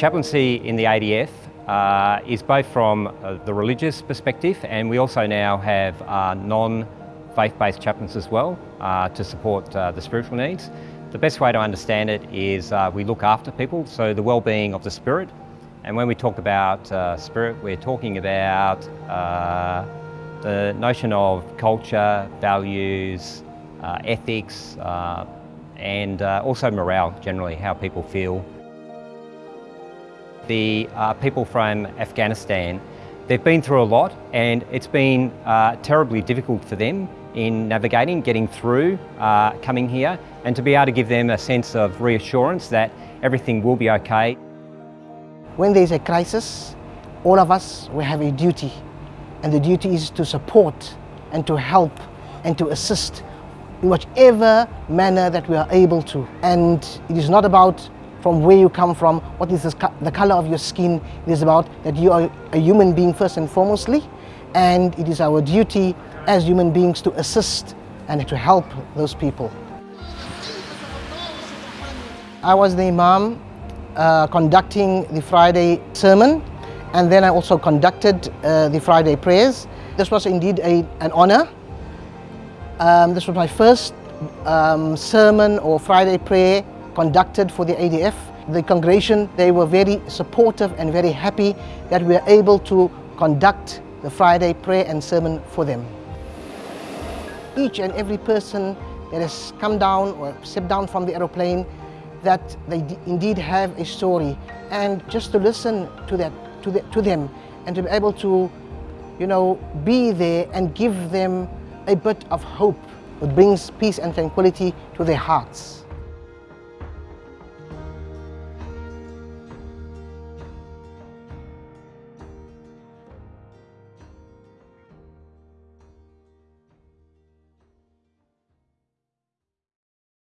Chaplaincy in the ADF uh, is both from uh, the religious perspective and we also now have uh, non-faith-based chaplains as well uh, to support uh, the spiritual needs. The best way to understand it is uh, we look after people, so the well-being of the spirit. And when we talk about spirit, we're talking about the notion of culture, values, ethics, and also morale generally, how people feel the uh, people from Afghanistan, they've been through a lot and it's been uh, terribly difficult for them in navigating, getting through, uh, coming here and to be able to give them a sense of reassurance that everything will be okay. When there's a crisis, all of us we have a duty and the duty is to support and to help and to assist in whichever manner that we are able to. And it is not about from where you come from, what is the color of your skin. It is about that you are a human being first and foremostly, and it is our duty as human beings to assist and to help those people. I was the Imam uh, conducting the Friday sermon and then I also conducted uh, the Friday prayers. This was indeed a, an honor. Um, this was my first um, sermon or Friday prayer conducted for the ADF. The congregation, they were very supportive and very happy that we were able to conduct the Friday prayer and sermon for them. Each and every person that has come down or stepped down from the aeroplane, that they indeed have a story. And just to listen to, that, to, the, to them and to be able to, you know, be there and give them a bit of hope. It brings peace and tranquility to their hearts.